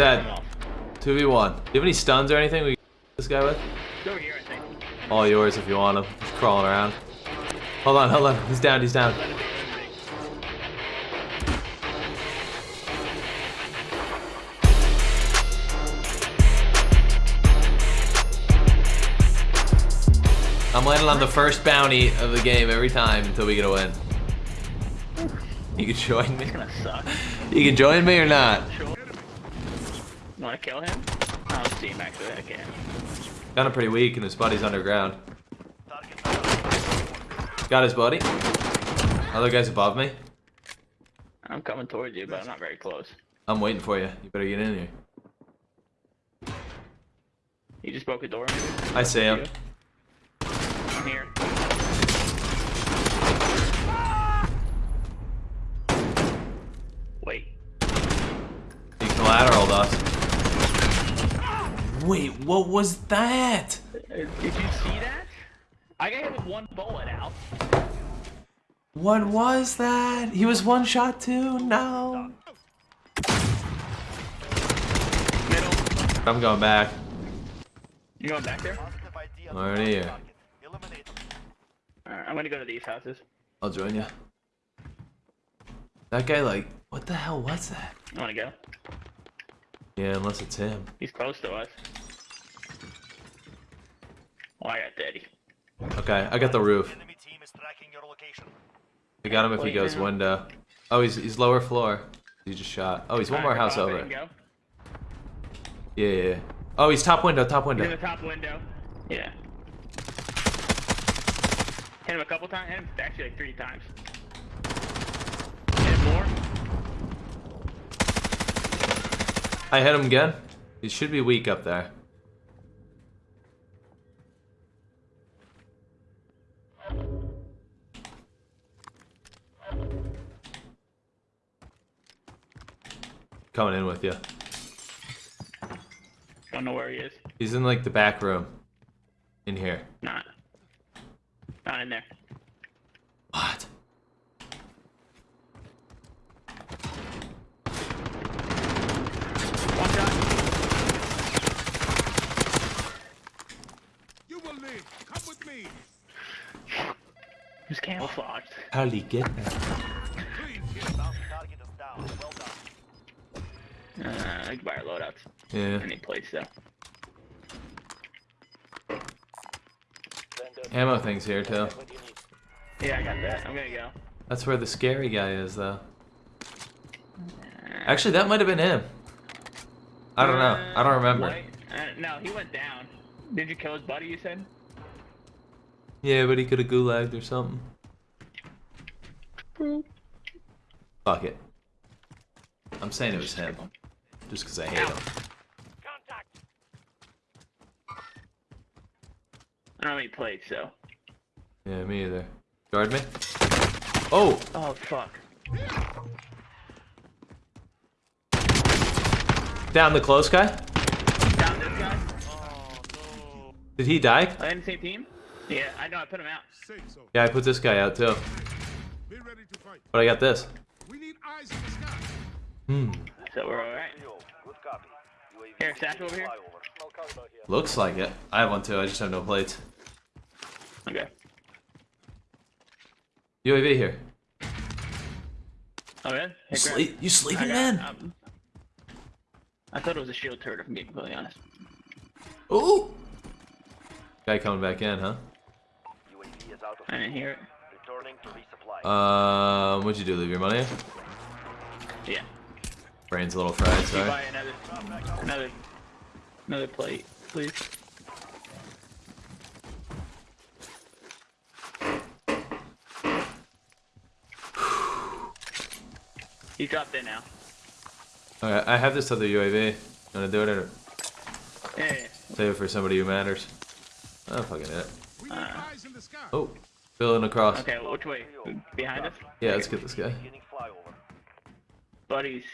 Dead. 2v1. Do you have any stuns or anything we can this guy with? Here. All yours if you want him. He's crawling around. Hold on, hold on. He's down, he's down. Let him be, let him be. I'm landing on the first bounty of the game every time until we get a win. You can join me. It's gonna suck. You can join me or not. You wanna kill him? I don't see him actually. I can. Kind of pretty weak and his buddy's underground. Got his buddy. Other guy's above me. I'm coming towards you, but I'm not very close. I'm waiting for you. You better get in here. He just broke a door. I see him. I'm here. Wait. He collateraled us. Wait, what was that? Did you see that? I got hit with one bullet out. What was that? He was one shot too? No. Middle. I'm going back. You going back there? I'm already here. Alright, I'm gonna go to these houses. I'll join you. That guy, like, what the hell was that? I wanna go. Yeah, unless it's him. He's close to us. Oh, I got daddy. Okay, I got the roof. Enemy team is tracking your location. I got him if he goes window. Oh, he's he's lower floor. He just shot. Oh, he's one more house over. Yeah, yeah, yeah. Oh, he's top window, top He's in the top window. Yeah. Hit him a couple times. Hit him actually like three times. Hit him more. I hit him again. He should be weak up there. Coming in with you. Don't know where he is. He's in like the back room. In here. Not. Not in there. What? One shot. You will live. Come with me. He's camouflaged. How did he get there? Please get Bounty target is down. Well done. Uh, I can buy our loadouts. Yeah. Any place though. Ammo thing's here too. Yeah, I got that. I'm gonna go. That's where the scary guy is though. Actually, that might have been him. I don't know. I don't remember. Uh, no, he went down. Did you kill his buddy? You said. Yeah, but he could have gulagged or something. Fuck it. I'm saying it was him. Just because I hate him. I don't have any plates, so. Yeah, me either. Guard me. Oh! Oh fuck. Down the close guy? Down this guy. Oh, no. Did he die? They in the same team? Yeah, I know. I put him out. Yeah, I put this guy out too. But I got this. We need eyes in the sky. Hmm. So we're all right. Good copy. UAV Here, satchel over here. flyover. Looks like it. I have one too. I just have no plates. Okay. UAV here. Oh yeah. You, sleep, you sleeping got, in? um, I thought it was a shield turret. If I'm being completely honest. Ooh! Guy coming back in, huh? UAV is out of I didn't hear it. Returning to resupply. Um, what'd you do? Leave your money? Yeah. Brain's a little fried, You sorry. buy another, another, another plate, please. He dropped in now. Alright, I have this other UAV. Wanna do it or Yeah, yeah, save it for somebody who matters? Oh, fucking it. We need eyes in the sky. Oh, building across. Okay, which way? Behind us? Yeah, let's get this guy. Buddies.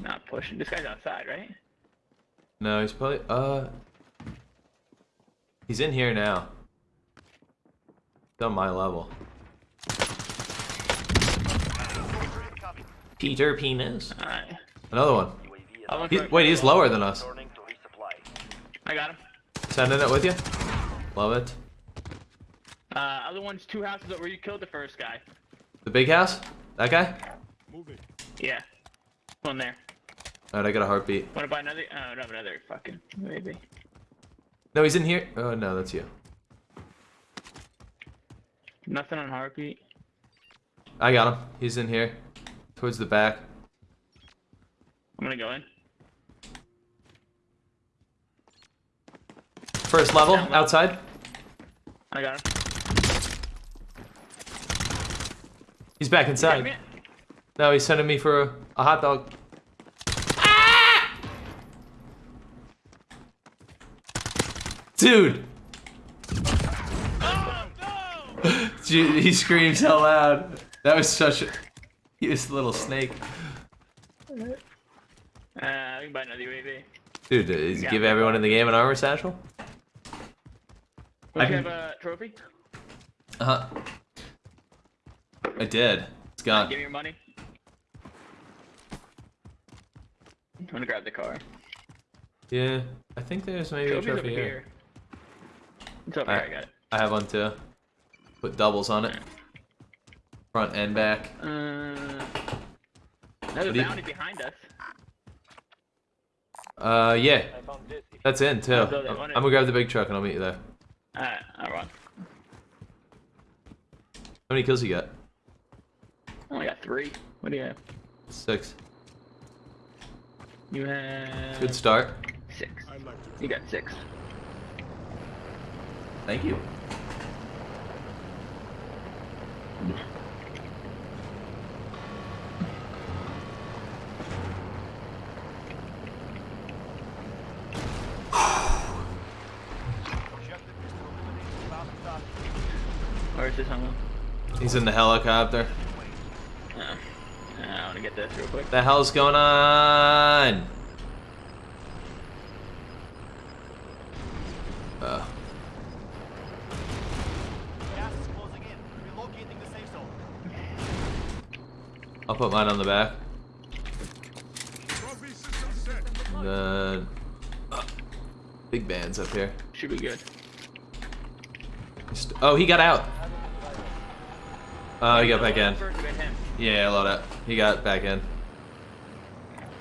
not pushing. This guy's outside, right? No, he's probably, uh... He's in here now. He's on my level. Peter Penis. Alright. Another one. UAV is I went He, wait, he's lower than us. returning to resupply. I got him. Sending it with you. Love it. Uh, other one's two houses where You killed the first guy. The big house? That guy? Move it. Yeah. One there. Alright, I got a heartbeat. Wanna buy another? Oh, no, another fucking maybe. No, he's in here. Oh, no, that's you. Nothing on heartbeat. I got him. He's in here. Towards the back. I'm gonna go in. First level, outside. I got him. He's back inside. No, he's sending me for a, a hot dog. Dude! Dude, he screams so loud. That was such a. He was a little snake. Uh, we can buy another UAV. Dude, does he give everyone in the game an armor satchel? Don't I you can- have a trophy? Uh huh. I did. It's gone. Give me your money. I'm gonna grab the car. Yeah, I think there's maybe a Trophy's over trophy here. here. It's over I- here. I got it. I have one too. Put doubles on it. Front and back. Uh, another What do you- bounty behind us. Uh, yeah, I found this. If that's in too. I'll I'm I'm gonna grab the big truck and I'll meet you there. Alright, I'll run. How many kills you got? I only got three. What do you have? Six. You have Good start. six. I like to. You got six. Thank you. objective is to eliminate the bounty target. Where's this? He's in the helicopter. Oh. I want to get this real quick. The hell's going on? Uh, Gas is closing in. Relocating the safe zone. I'll put mine on the back. Then, uh, big band's up here. Should be good. Oh, he got out. Oh, he got back in. First, we got him. Yeah, load up. He got back in.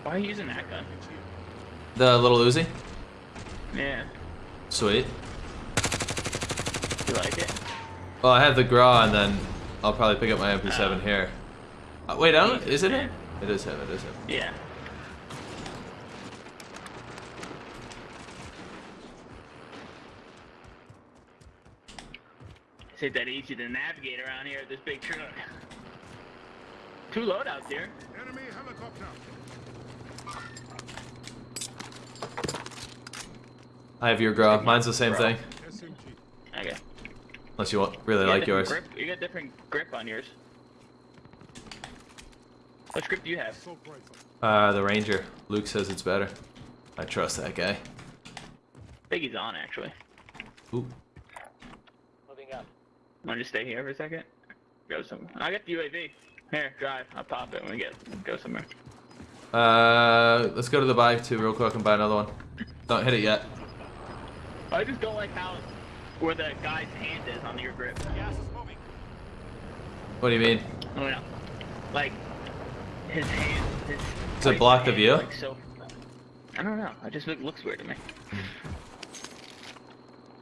Why are you using that gun? The little Uzi. Yeah. Sweet. You like it? Well, I have the Gra, and then I'll probably pick up my MP7 here. Uh, wait, I don't. Is it him? It is him. It is him. Yeah. It's ain't that easy to navigate around here with this big truck. Two loadouts here. Enemy helicopter. I have your Gra. Mine's the same thing. Okay. Unless you want really You like yours. Grip. You got different grip on yours. What script do you have? Assault. Uh, the Ranger. Luke says it's better. I trust that guy. I think he's on actually. Ooh. Moving up. Want to just stay here for a second? Go some. I got the UAV. Here, drive. I'll pop it when we get go somewhere. Uh, let's go to the buy too real quick and buy another one. Don't hit it yet. I just don't like how where the guy's hand is on your grip. Gas is moving. What do you mean? Oh no. Like his hand his Is it right blocked hand of? Like so I don't know. It just look, looks weird to me.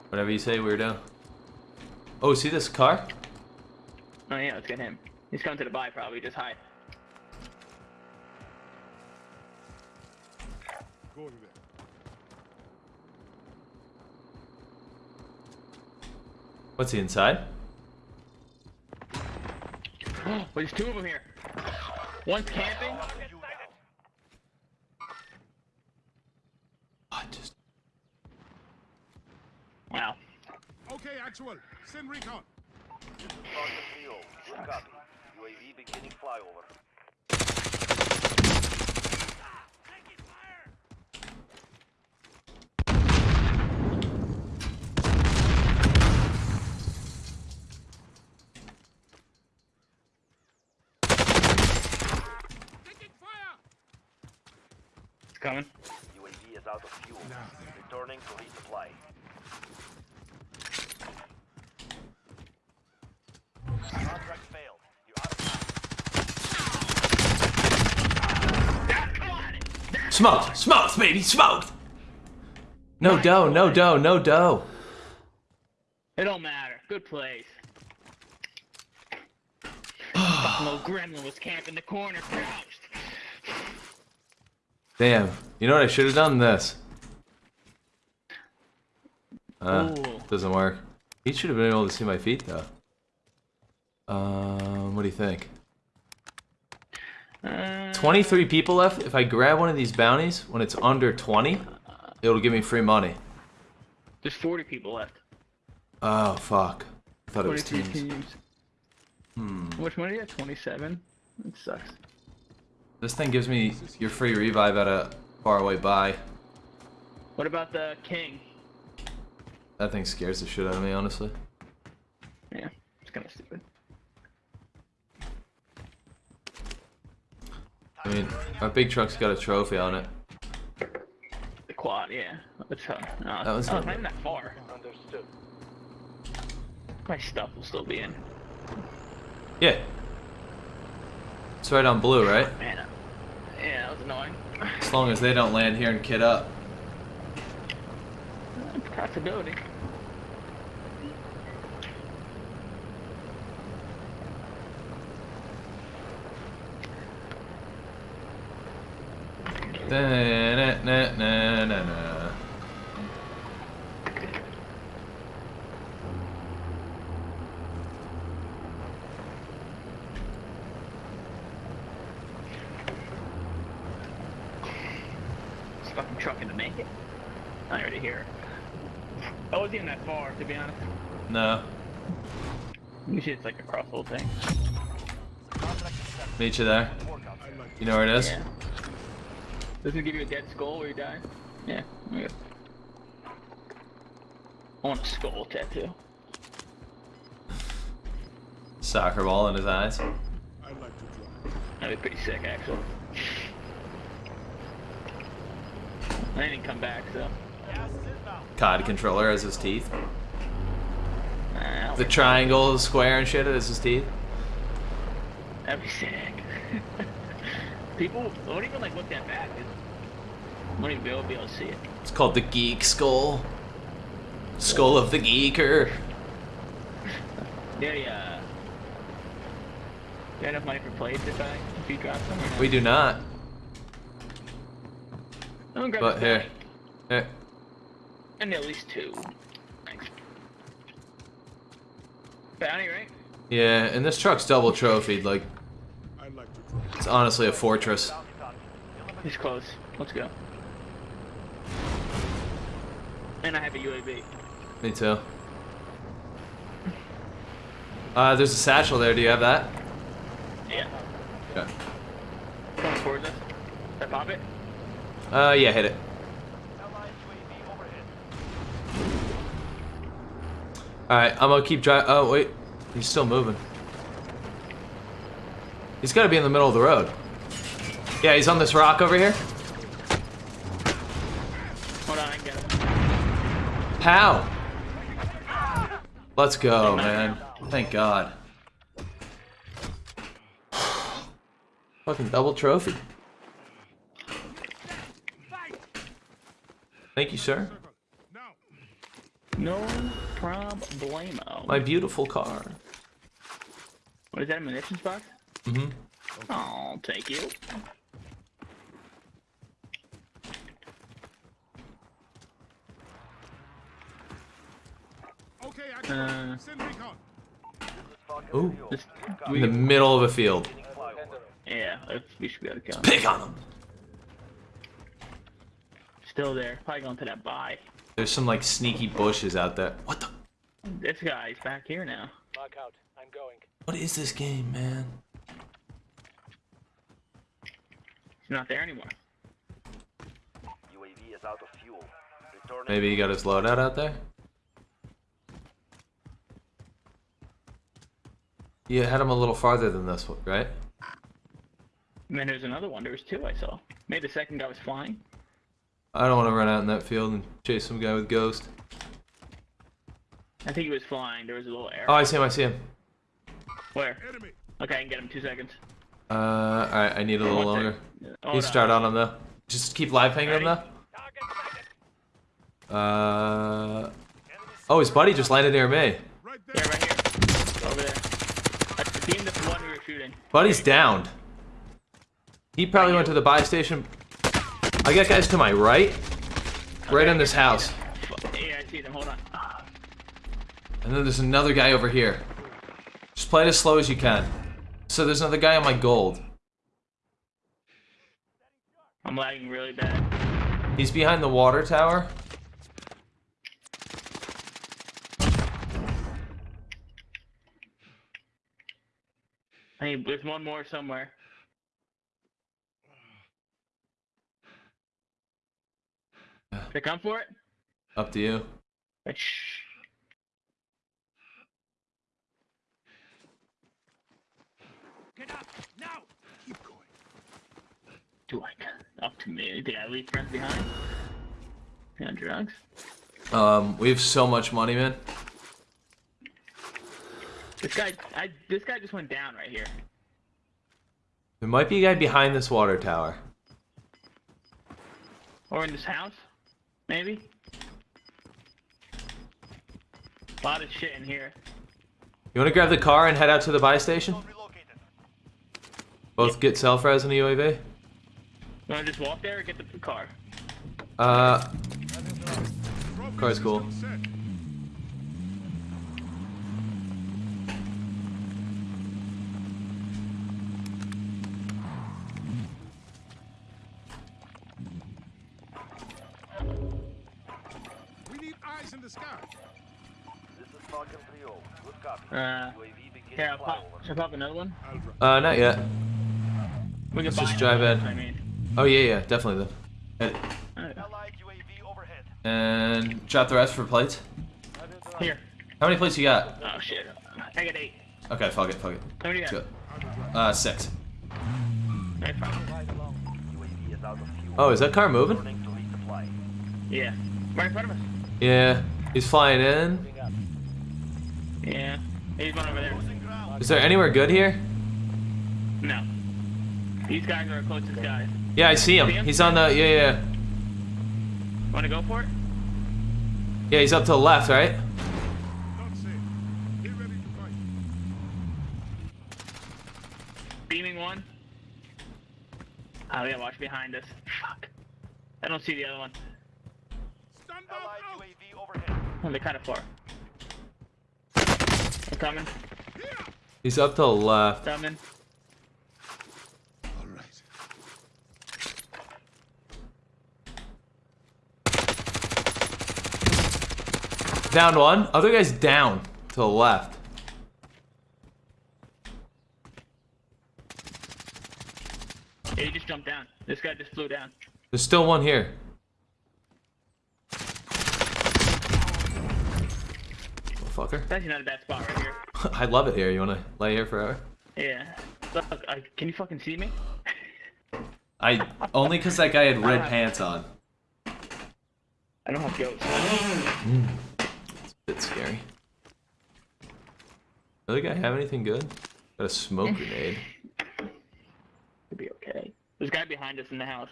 Whatever you say, weirdo. Oh, see this car? Oh yeah, let's get him. He's coming to the buy probably, just hide. Going there. What's he inside? Oh, there's two of them here. One's camping. Oh, just Wow. Okay, actual. Send recon. This is Sergeant Leo. Good copy. UAV beginning flyover. Taking. Coming. UAV is out of fuel. Now Returning to resupply. Contract failed. You're out of time. Smoked! Smoked, baby! Smoked! No dough, no dough, no dough. It don't matter. Good place. Fucking gremlin was in the corner, crouched. Damn. You know what I should have done? This. Uh, Ooh. doesn't work. He should have been able to see my feet, though. Um, what do you think? Uh, 23 people left. If I grab one of these bounties, when it's under 20, it'll give me free money. There's 40 people left. Oh, fuck. I thought it was 43 teams. teams. Hmm. Which one are you at? 27? It sucks. This thing gives me your free revive at a faraway buy. What about the king? That thing scares the shit out of me, honestly. Yeah, it's kind of stupid. I mean, our big truck's got a trophy on it. The quad, yeah. That's how. No, That was oh, not even that far. Understood. My stuff will still be in. Yeah. It's right on blue, right? Man, uh, yeah, that was annoying. As long as they don't land here and kid up. Possibility. Da-na-na-na-na-na. Fucking truck gonna make it. I already hear. I wasn't even that far, to be honest. No. Usually it's like across the whole thing. Meet you there. You know where it is? Yeah. Doesn't it give you a dead skull where you die? Yeah. Okay. I want a skull tattoo. Soccer ball in his eyes. I'd like to drive. That'd be pretty sick, actually. I didn't come back, so. COD controller as his teeth. Nah, The triangle, the square, and shit as his teeth. that'd be sick. People won't even like look that bad. dude. Won't even be able to, be able to see it. It's called the Geek Skull. Skull of the Geeker. Yeah, yeah. Got enough money for plates if I if you drop no? We do not. I'm grab But here. Here. And at least two. Thanks. Bounty, right? Yeah, and this truck's double trophied. Like, I like to drive. It's honestly a fortress. He's close. Let's go. And I have a UAV. Me too. Uh, there's a satchel there. Do you have that? Yeah. Okay. Coming towards us. I pop it? Uh, yeah, hit it. Alright, I'm gonna keep driving. Oh, wait. He's still moving. He's gotta be in the middle of the road. Yeah, he's on this rock over here. Hold on, I can get him. Pow! Let's go, man. Thank God. Fucking double trophy. Thank you, sir. No problemo. My beautiful car. What is that, a munitions box? Mm-hmm. Oh, thank you. Okay, actual. Uh, Send recon. Ooh. Just, In the middle of a field. Yeah, let's- we should be able to kill him. Pick on him. Still there. Probably going to that buy. There's some like sneaky bushes out there. What the? This guy's back here now. Mark out. I'm going. What is this game, man? He's not there anymore. UAV is out of fuel. Returning. Maybe he got his loadout out there? You had him a little farther than this, one, right? And then there's another one. There was two I saw. Maybe the second guy was flying. I don't want to run out in that field and chase some guy with ghost. I think he was flying. There was a little air. Oh, I see him. I see him. Where? Enemy. Okay, I can get him two seconds. Uh, all right. I need a little longer. Hold start on him though. Just keep live pinging him Ready? though. Uh. Oh, his buddy just landed near me. Yeah, right here. Over there. That's the team that's the one we were shooting. Buddy's downed. He probably went to the buy station. I got guys to my right. Right Okay, in this house. Yeah, I see them. Hold on. And then there's another guy over here. Just play it as slow as you can. So there's another guy on my gold. I'm lagging really bad. He's behind the water tower. Hey, there's one more somewhere. Uh. Should I come for it? Up to you. Get up now. Keep going. Do like up to me? Did I leave friends behind? You on drugs? Um, we have so much money, man. This guy, I this guy just went down right here. There might be a guy behind this water tower. Or in this house, maybe. A lot of shit in here. You want to grab the car and head out to the buy station? Relocated. Both get self-res in the UAV? You wanna just walk there or get the car? Uh, Car's cool. We need eyes in the sky. This is Falcon 3-0. Good copy. Uh, UAV beginning Here, I'll pop. Should I pop another one? Uh, not yet. We can Let's just drive another in. I mean. Oh yeah, yeah, definitely then. Alright. Allied UAV overhead. And drop the rest for plates. Here. How many plates you got? Oh shit. I got eight. Okay, fuck it, fuck it. How many you got? go. Uh, six. Alright, is out of fuel. Oh, is that car moving? Returning to resupply. Yeah. Right in front of us. Yeah, he's flying in. Yeah. He's one over there. Losing ground. Is there anywhere good here? No. These guys are our closest guys. Yeah, I see him. See him? He's on the, yeah, yeah. Wanna go for it? Yeah, he's up to the left, right? Not safe. Get ready to fight. Beaming one. Oh yeah, watch behind us. Fuck. I don't see the other one. Stand by Allied out. UAV overhead. Oh, they're kind of far. They're coming. He's up to the left. Coming. All right. Down one. Other guy's down to the left. Yeah, he just jumped down. This guy just flew down. There's still one here. Motherfucker. It's actually not a bad spot right here. I love it here. You wanna lay here forever? Yeah. Look, I, can you fucking see me? I only because that guy had red pants on. I don't have ghost. It's a bit scary. Other guy have anything good? Got a smoke grenade. Could be okay. There's a guy behind us in the house.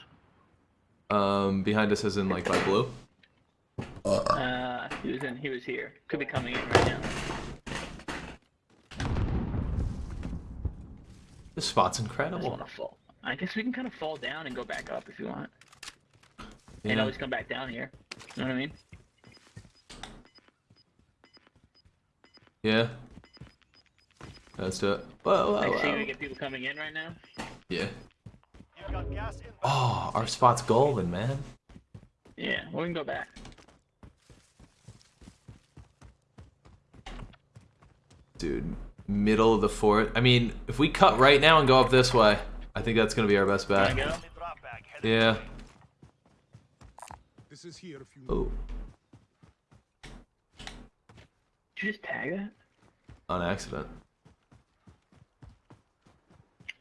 Um, behind us as in like by blue. Uh, he was in. He was here. Could be coming in right now. This spot's I just incredible. want to fall. I guess we can kind of fall down and go back up if you want. Yeah. And always come back down here. You know what I mean? Yeah. Let's do it. Whoa, I whoa, see we get people coming in right now. Yeah. You've got gas inbound. Oh, our spot's golden, man. Yeah, well, we can go back. Dude, middle of the fort. I mean, if we cut right now and go up this way, I think that's gonna be our best bet. go? Friendly drop bag headed Yeah. This is here if you. Oh, Did you just tag that? on accident.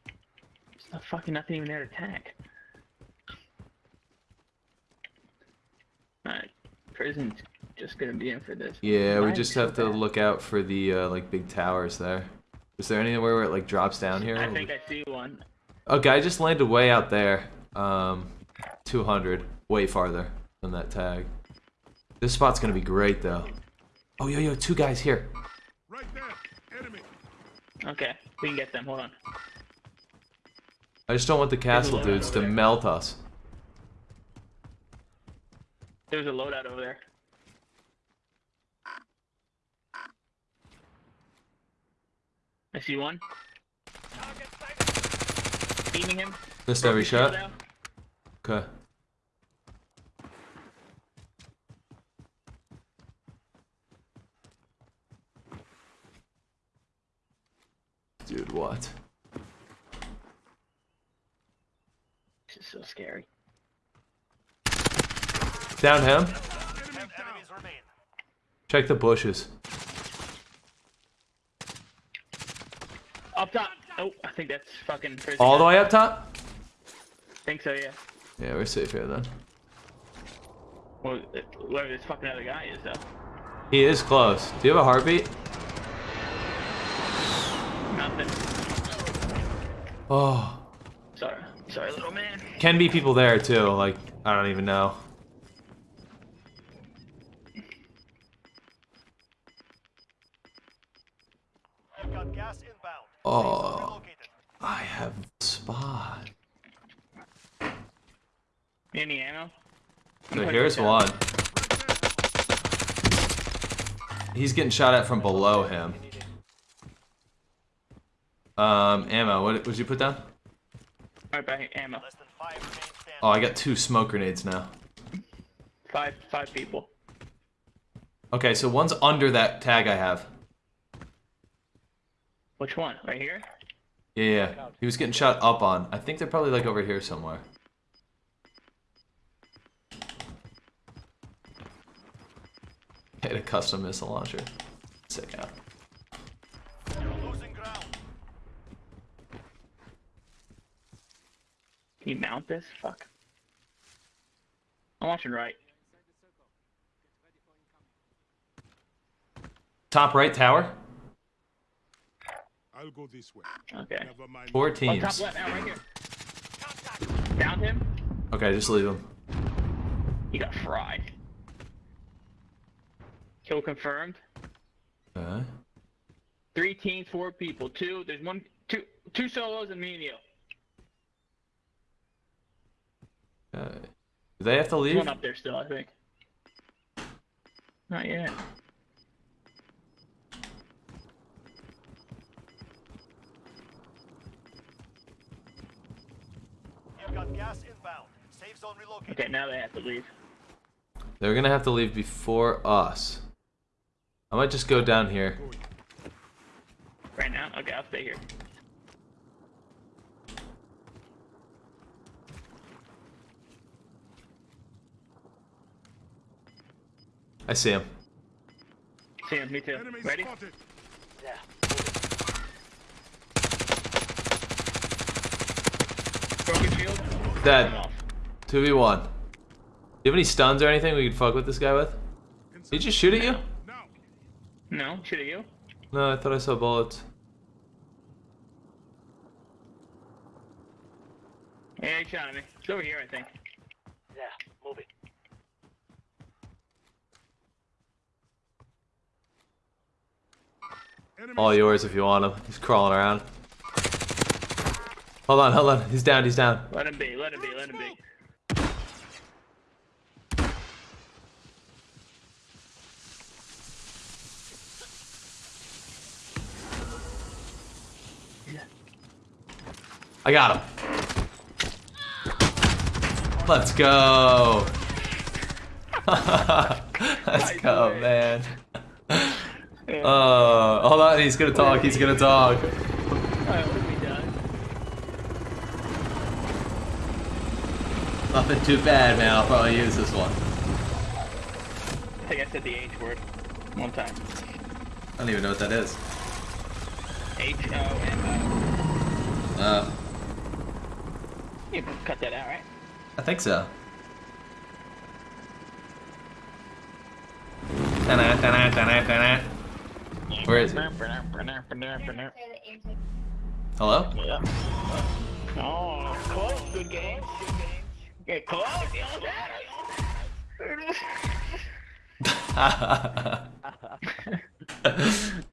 There's not fucking nothing even there to tag. Alright, prison's just gonna be in for this. Yeah, we Mine's just so have to bad. look out for the uh, like big towers there. Is there anywhere where it like drops down here? I think I see one. Okay, I just landed way out there. Um, 200, way farther than that tag. This spot's gonna be great though. Oh, yo, yo, two guys here. Right there. Enemy. Okay, we can get them. Hold on. I just don't want the castle dudes to there. melt us. There's a loadout over there. I see one. Beaming him. Missed every Broke his shield shot. Okay. Dude, what? This is so scary. Down him. Enemy Ten down. enemies remain. Check the bushes. Up top. Oh, I think that's fucking prison. All the way up top? think so, yeah. Yeah, we're safe here then. Well, whoever this fucking other guy is, though. He is close. Do you have a heartbeat? Nothing. Oh. Sorry. Sorry, little man. Can be people there too, like, I don't even know. You've got gas inbound. Oh. Safe zone relocated. I have spot. Any ammo? So here's one. He's getting shot at from below him. Um, ammo. What would you put down? Right back, ammo. Less than five remain standing. Oh, I got two smoke grenades now. Five, five people. Okay, so one's under that tag I have. Which one? Right here? Yeah, yeah. He was getting shot up on. I think they're probably like over here somewhere. Hit a custom missile launcher. Sick out. You're losing ground. Can you mount this? Fuck. I'm watching right. Top right tower. I'll go this way. Okay. Never mind. Four Oh, top teams. left, now right here. Downed him. Okay, just leave him. He got fried. Kill confirmed. Okay. Three teams, four people. Two. There's one, two, two solos and me and you. okay. Do they have to There's leave? one up there still, I think. Not yet. You've got gas inbound. Safe zone relocated. Okay, now they have to leave. They're gonna have to leave before us. I might just go down here. Right now? Okay, I'll stay here. I see him. See him, me too. Enemy Ready? spotted. Broken shield. Dead. I'm off. 2v1. Do you have any stuns or anything we could fuck with this guy with? Did he just shoot at you? Now. No, shoot at you. No, I thought I saw bullets. Yeah, he shot at me. It's over here, I think. Yeah, moving. Enemy All yours if you want him. He's crawling around. Hold on, hold on. He's down, he's down. Let him be, let him be, let him be. I got him. Let's go. Let's go, man. Oh, hold on. He's gonna talk. He's gonna talk. Alright, what have we done? Nothing too bad, man. I'll probably use this one. I think I said the H word one time. I don't even know what that is. H O M O. Uh, you can cut that out, right? I think so. Da-na, da-na. Where is it? Hello? Yeah. Oh, close. Good game. Good game. Get close. Ha ha ha.